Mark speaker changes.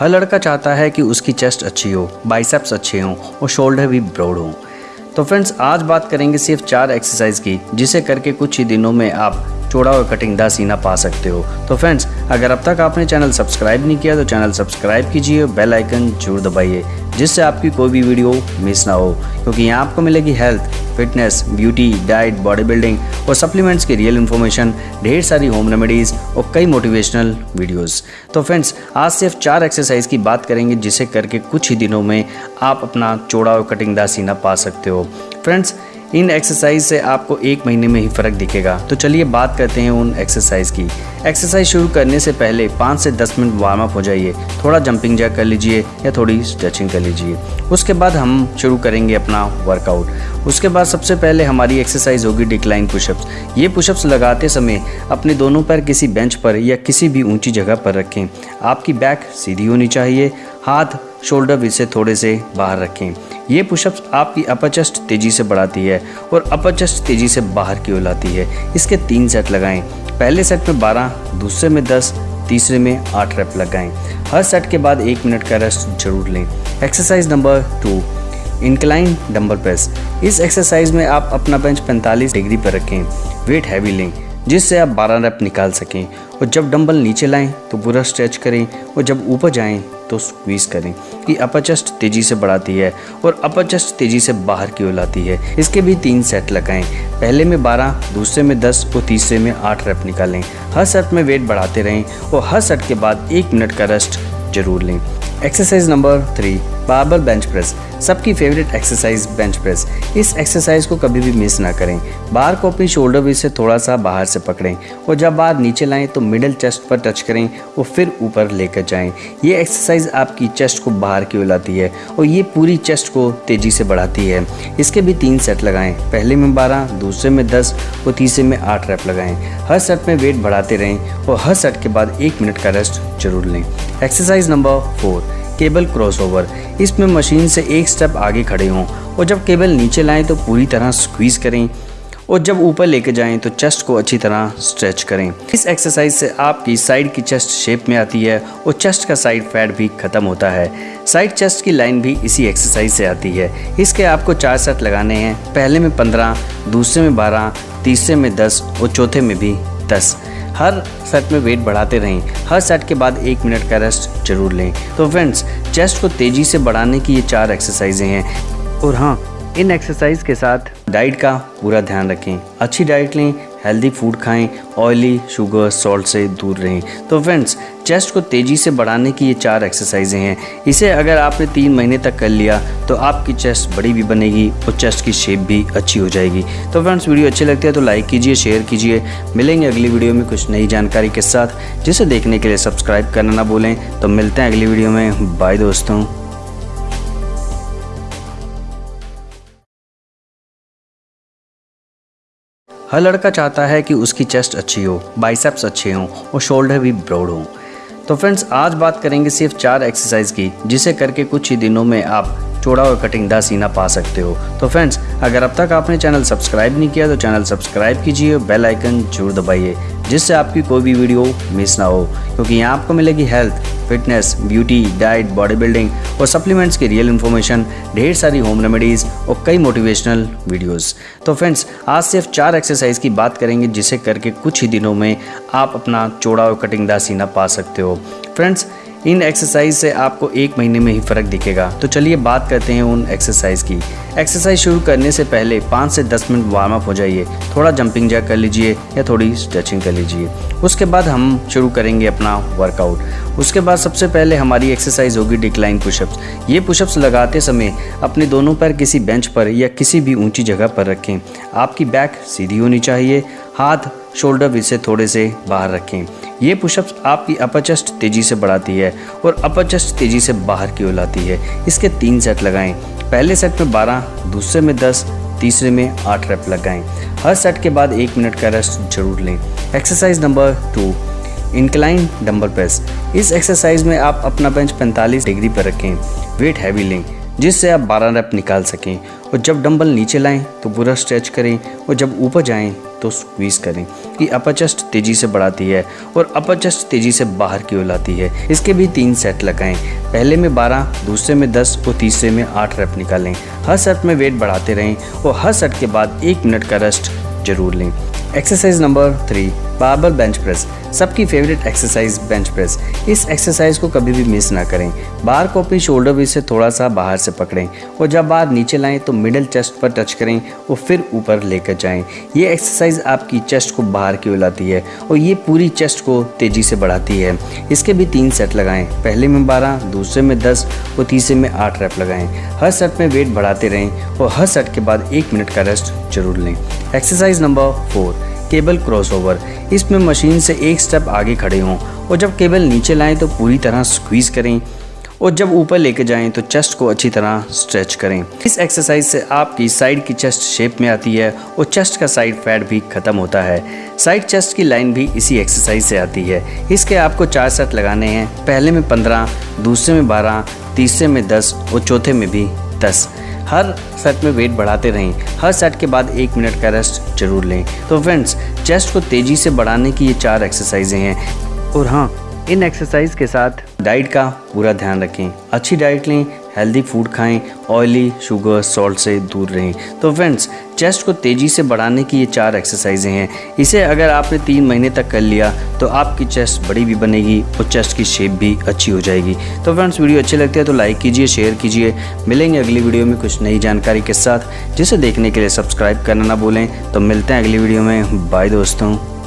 Speaker 1: हर लड़का चाहता है कि उसकी चेस्ट अच्छी हो बाइसेप्स अच्छे हों और शोल्डर भी ब्रॉड हों। तो फ्रेंड्स आज बात करेंगे सिर्फ़ चार एक्सरसाइज की, जिसे करके कुछ ही दिनों में आप चौड़ा और कटिंग कटिंगदार सीना पा सकते हो। तो फ्रेंड्स अगर अब तक आपने चैनल सब्सक्राइब नहीं किया तो चैनल सब्सक्राइब कीजिए बेल आइकन ज़रूर दबाइए, जिससे आपकी कोई भी वीडियो मिस ना हो। क्योंकि यहाँ आपको मिलेगी health fitness beauty diet body building और सप्लीमेंट्स की रियल इन्फॉर्मेशन ढेर सारी होम रेमेडीज़ और कई मोटिवेशनल वीडियोस तो फ्रेंड्स आज सिर्फ़ चार एक्सरसाइज की बात करेंगे, जिसे करके कुछ ही दिनों में आप अपना चौड़ा और कटिंगदार सीना पा सकते हो। फ्रेंड्स इन एक्सरसाइज से आपको एक महीने में ही फ़र्क दिखेगा। तो चलिए बात करते हैं उन एक्सरसाइज की। एक्सरसाइज शुरू करने से पहले पाँच से दस मिनट वार्म अप हो जाइए। थोड़ा जंपिंग जैक कर लीजिए या थोड़ी स्ट्रेचिंग कर लीजिए। उसके बाद हम शुरू करेंगे अपना वर्कआउट उसके बाद सबसे पहले हमारी एक्सरसाइज होगी डिक्लाइन पुशअप्स ये पुशअप्स लगाते समय अपने दोनों पैर किसी बेंच पर या किसी भी ऊँची जगह पर रखें। आपकी बैक सीधी होनी चाहिए। हाथ शोल्डर भी से थोड़े से बाहर रखें। ये पुशअप्स आपकी अपर चेस्ट तेज़ी से बढ़ाती है और अपर चेस्ट तेज़ी से बाहर की ओर लाती है। इसके तीन सेट लगाएँ। पहले सेट में 12 दूसरे में 10 तीसरे में 8 रेप लगाएँ। हर सेट के बाद एक मिनट का रेस्ट ज़रूर लें। Exercise number two incline dumbbell press इस एक्सरसाइज में आप अपना बेंच 45 डिग्री पर रखें। वेट हैवी लें, जिससे आप 12 रेप निकाल सकें। और जब डंबल नीचे लाएँ तो पूरा स्ट्रेच करें और जब ऊपर जाएँ तो स्क्वीज करें। कि अपर चेस्ट तेज़ी से बढ़ाती है और अपर चेस्ट तेज़ी से बाहर की ओर लाती है। इसके भी तीन सेट लगाएँ। पहले में 12 दूसरे में 10 और तीसरे में 8 रेप निकालें। हर सेट में वेट बढ़ाते रहें और हर सेट के बाद एक मिनट का रेस्ट ज़रूर लें। Exercise number three barbell bench press, सबकी फेवरेट एक्सरसाइज बेंच प्रेस। इस एक्सरसाइज को कभी भी मिस ना करें। बार को अपनी शोल्डर भी से थोड़ा सा बाहर से पकड़ें और जब बार नीचे लाएँ तो मिडिल चेस्ट पर टच करें और फिर ऊपर लेकर जाएँ। ये एक्सरसाइज आपकी चेस्ट को बाहर की लाती है और ये पूरी चेस्ट को तेज़ी से बढ़ाती है। इसके भी तीन सेट लगाएँ। पहले में बारह, दूसरे में दस और तीसरे में आठ रैप लगाएँ। हर सेट में वेट बढ़ाते रहें और हर सेट के बाद एक मिनट का रेस्ट ज़रूर लें। Exercise number four cable crossover. इसमें मशीन से एक स्टेप आगे खड़े हों और जब केबल नीचे लाएँ तो पूरी तरह स्क्वीज़ करें और जब ऊपर लेके जाएँ तो चेस्ट को अच्छी तरह स्ट्रेच करें। इस एक्सरसाइज से आपकी साइड की चेस्ट शेप में आती है और चेस्ट का साइड फैट भी खत्म होता है। साइड चेस्ट की लाइन भी इसी एक्सरसाइज से आती है। इसके आपको चार सेट लगाने हैं। पहले में पंद्रह, दूसरे में बारह, तीसरे में दस और चौथे में भी दस। हर सेट में वेट बढ़ाते रहें। हर सेट के बाद एक मिनट का रेस्ट ज़रूर लें। तो फ्रेंड्स चेस्ट को तेज़ी से बढ़ाने की ये चार एक्सरसाइजें हैं। और हाँ इन एक्सरसाइज के साथ डाइट का पूरा ध्यान रखें। अच्छी डाइट लें हेल्दी फ़ूड खाएँ ऑयली शुगर सॉल्ट से दूर रहें। तो फ्रेंड्स चेस्ट को तेज़ी से बढ़ाने की ये चार एक्सरसाइजें हैं। इसे अगर आपने तीन महीने तक कर लिया तो आपकी चेस्ट बड़ी भी बनेगी और चेस्ट की शेप भी अच्छी हो जाएगी। तो फ्रेंड्स वीडियो अच्छी लगती है तो लाइक कीजिए शेयर कीजिए। मिलेंगे अगली वीडियो में कुछ नई जानकारी के साथ। जिसे देखने के लिए सब्सक्राइब करना ना भूलें। तो मिलते हैं अगली वीडियो में। बाय दोस्तों। हर लड़का चाहता है कि उसकी चेस्ट अच्छी हो बाइसेप्स अच्छे हों और शोल्डर भी ब्रॉड हों। तो फ्रेंड्स आज बात करेंगे सिर्फ़ चार एक्सरसाइज की, जिसे करके कुछ ही दिनों में आप चौड़ा और कटिंगदार सीना पा सकते हो। तो फ्रेंड्स अगर अब तक आपने चैनल सब्सक्राइब नहीं किया तो चैनल सब्सक्राइब कीजिए और बेल आइकन ज़रूर दबाइए, जिससे आपकी कोई भी वीडियो मिस ना हो। क्योंकि यहाँ आपको मिलेगी health fitness beauty diet body building और सप्लीमेंट्स की रियल इन्फॉर्मेशन ढेर सारी होम रेमेडीज़ और कई मोटिवेशनल वीडियोस तो फ्रेंड्स आज सिर्फ़ चार एक्सरसाइज की बात करेंगे, जिसे करके कुछ ही दिनों में आप अपना चौड़ा और कटिंगदार सीना पा सकते हो। फ्रेंड्स इन एक्सरसाइज से आपको एक महीने में ही फ़र्क दिखेगा। तो चलिए बात करते हैं उन एक्सरसाइज की। एक्सरसाइज शुरू करने से पहले पाँच से दस मिनट वार्म अप हो जाइए। थोड़ा जंपिंग जैक कर लीजिए या थोड़ी स्ट्रेचिंग कर लीजिए। उसके बाद हम शुरू करेंगे अपना वर्कआउट उसके बाद सबसे पहले हमारी एक्सरसाइज होगी डिक्लाइन पुशअप्स ये पुशअप्स लगाते समय अपने दोनों पैर किसी बेंच पर या किसी भी ऊँची जगह पर रखें। आपकी बैक सीधी होनी चाहिए, हाथ शोल्डर भी से थोड़े से बाहर रखें। ये पुशअप्स आपकी अपर चेस्ट तेज़ी से बढ़ाती है और अपर चेस्ट तेज़ी से बाहर की ओर लाती है। इसके तीन सेट लगाएँ। पहले सेट में 12 दूसरे में 10 तीसरे में 8 रेप लगाएँ। हर सेट के बाद एक मिनट का रेस्ट ज़रूर लें। Exercise number two incline dumbbell press इस एक्सरसाइज में आप अपना बेंच 45 डिग्री पर रखें। वेट हैवी लें, जिससे आप 12 रेप निकाल सकें। और जब डंबल नीचे लाएँ तो पूरा स्ट्रेच करें। और जब ऊपर जाएँ तो स्क्वीज करें कि अपर चेस्ट तेज़ी से बढ़ाती है और अपर चेस्ट तेज़ी से बाहर की ओर लाती है। इसके भी तीन सेट लगाएँ। पहले में 12 दूसरे में 10 और तीसरे में 8 रेप निकालें। हर सेट में वेट बढ़ाते रहें और हर सेट के बाद एक मिनट का रेस्ट ज़रूर लें। Exercise number three barbell bench press, सबकी फेवरेट एक्सरसाइज बेंच प्रेस। इस एक्सरसाइज को कभी भी मिस ना करें। बार को अपनी शोल्डर भी से थोड़ा सा बाहर से पकड़ें और जब बार नीचे लाएँ तो मिडल चेस्ट पर टच करें और फिर ऊपर लेकर जाएँ। ये एक्सरसाइज आपकी चेस्ट को बाहर की लाती है और ये पूरी चेस्ट को तेज़ी से बढ़ाती है। इसके भी तीन सेट लगाएँ। पहले में बारह, दूसरे में दस और तीसरे में आठ रैप लगाएँ। हर सेट में वेट बढ़ाते रहें और हर सेट के बाद एक मिनट का रेस्ट ज़रूर लें। Exercise number four cable crossover. इसमें मशीन से एक स्टेप आगे खड़े हों और जब केबल नीचे लाएँ तो पूरी तरह स्क्वीज करें और जब ऊपर लेके जाएँ तो चेस्ट को अच्छी तरह स्ट्रेच करें। इस एक्सरसाइज से आपकी साइड की चेस्ट शेप में आती है और चेस्ट का साइड फैट भी खत्म होता है। साइड चेस्ट की लाइन भी इसी एक्सरसाइज से आती है। इसके आपको चार सेट लगाने हैं। पहले में पंद्रह, दूसरे में बारह, तीसरे में दस और चौथे में भी दस। हर सेट में वेट बढ़ाते रहें। हर सेट के बाद एक मिनट का रेस्ट ज़रूर लें। तो फ्रेंड्स चेस्ट को तेज़ी से बढ़ाने की ये चार एक्सरसाइजें हैं। और हाँ इन एक्सरसाइज के साथ डाइट का पूरा ध्यान रखें। अच्छी डाइट लें हेल्दी फ़ूड खाएँ ऑयली शुगर सॉल्ट से दूर रहें। तो फ्रेंड्स चेस्ट को तेज़ी से बढ़ाने की ये चार एक्सरसाइजें हैं। इसे अगर आपने तीन महीने तक कर लिया तो आपकी चेस्ट बड़ी भी बनेगी और चेस्ट की शेप भी अच्छी हो जाएगी। तो फ्रेंड्स वीडियो अच्छी लगती है तो लाइक कीजिए शेयर कीजिए। मिलेंगे अगली वीडियो में कुछ नई जानकारी के साथ। जिसे देखने के लिए सब्सक्राइब करना ना भूलें। तो मिलते हैं अगली वीडियो में। बाय दोस्तों।